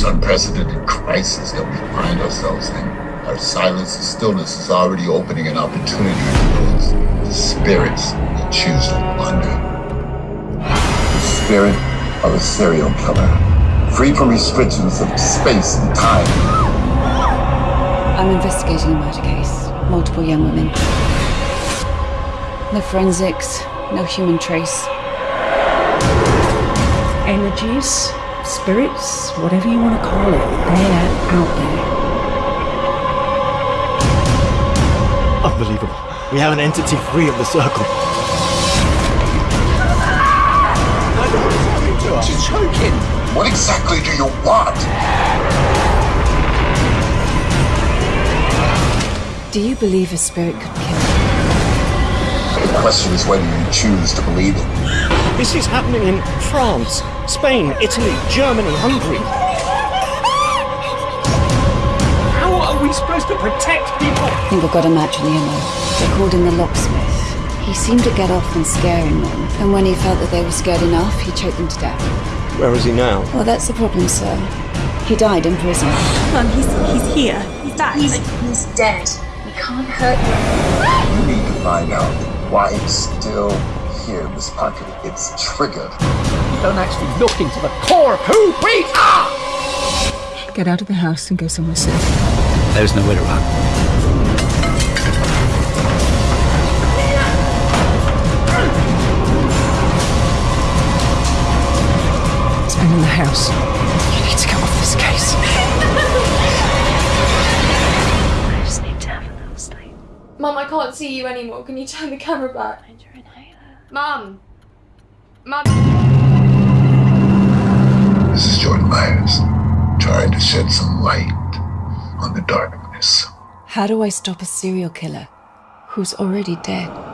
In this unprecedented crisis that we find ourselves in, our silence and stillness is already opening an opportunity for those the spirits that choose to wander. The spirit of a serial killer, free from restrictions of space and time. I'm investigating a murder case. Multiple young women. No forensics, no human trace. Energies, spirits, whatever you want to call it, they're out there. Unbelievable. We have an entity free of the circle. She's choking! What exactly do you want? Do you believe a spirit could kill? The question is whether you choose to believe it. This is happening in France, Spain, Italy, Germany, Hungary. How are we supposed to protect people? I think I've got a match in the MO. They called him the locksmith. He seemed to get off on scaring them, and when he felt that they were scared enough, he choked them to death. Where is he now? Well, that's the problem, sir. He died in prison. Mum, he's, he's here. He's back. He's, he's dead. He can't hurt you. You need to find out why it's still here, Miss Parker. It's triggered. You don't actually look into the core of who we are! Get out of the house and go somewhere safe. There's nowhere to run. It's been in the house. You need to get off this case. Can't see you anymore. Can you turn the camera back? Find your inhaler. Mum! Mum! This is Jordan Myers, trying to shed some light on the darkness. How do I stop a serial killer who's already dead?